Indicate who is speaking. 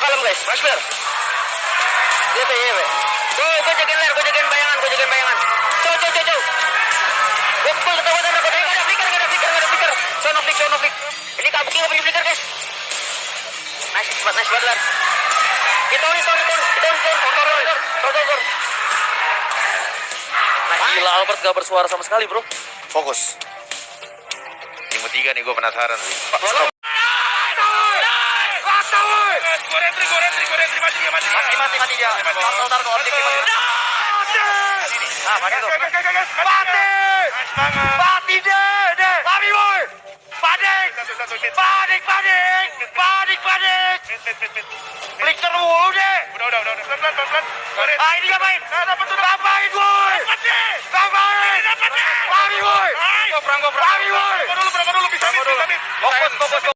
Speaker 1: guys. Flash flare. Iya, Pe, iya, Pe. Gue, gue jagain ler, gue jagain bayangan, gue jagain bayangan. Cow, cow, cow, cow. Gue pukul ketahuan ada, gue ada flicker, gak ada flicker, gak ada flicker. Sono flick, sono flick. Ini kabuki gak punya flicker, guys. Nice, nice, nice banget, ler. Kita on, kita on, kita on, kita on, kita on, tor. Nice.
Speaker 2: Gila Albert gak bersuara sama sekali bro.
Speaker 3: Fokus. Tim tiga nih gue penasaran sih.
Speaker 1: Mati, mati, mati dia. Tor, tor, tor, objektif. Ah, pakai tuh.
Speaker 4: Mati deh, deh. Lari boy. Panik. Panik, panik. Panik, panik. Flicker mulu deh. Ah, ini ngapain? Ngapain, boy? Ngapain? Lari, boy. Lari, boy.
Speaker 1: Fokus, fokus, fokus. Fokus